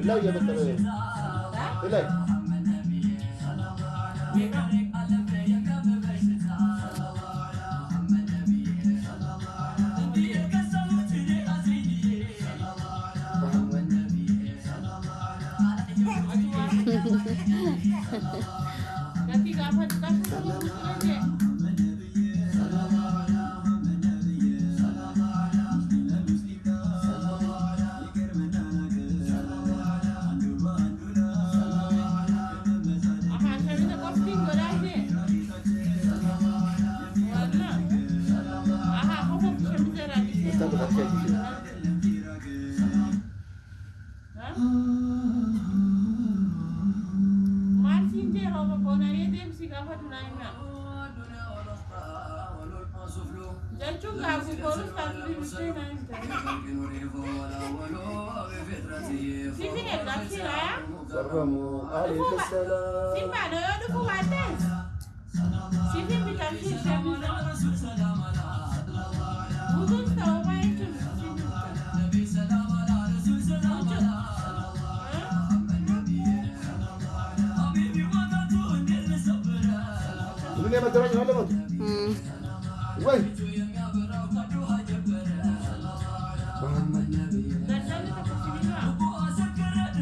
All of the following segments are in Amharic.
ಇಲ್ಲ ಹೇಳ್ತಾರೆ ಇಲ್ಲ Tapi gak apa-apa, tapi ሰላም ምን የመደራጅ ነው ለሞት ወይ.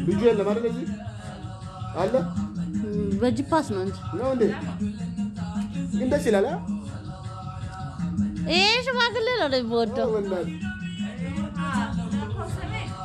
ልጁ የለም አይደል እዚህ አለ በጂፓስ ነው እንጂ ነው እንዴ ግን ደስ ይላል? ይሄ ሽማግሌ ነው የሚወደው። በእናትህ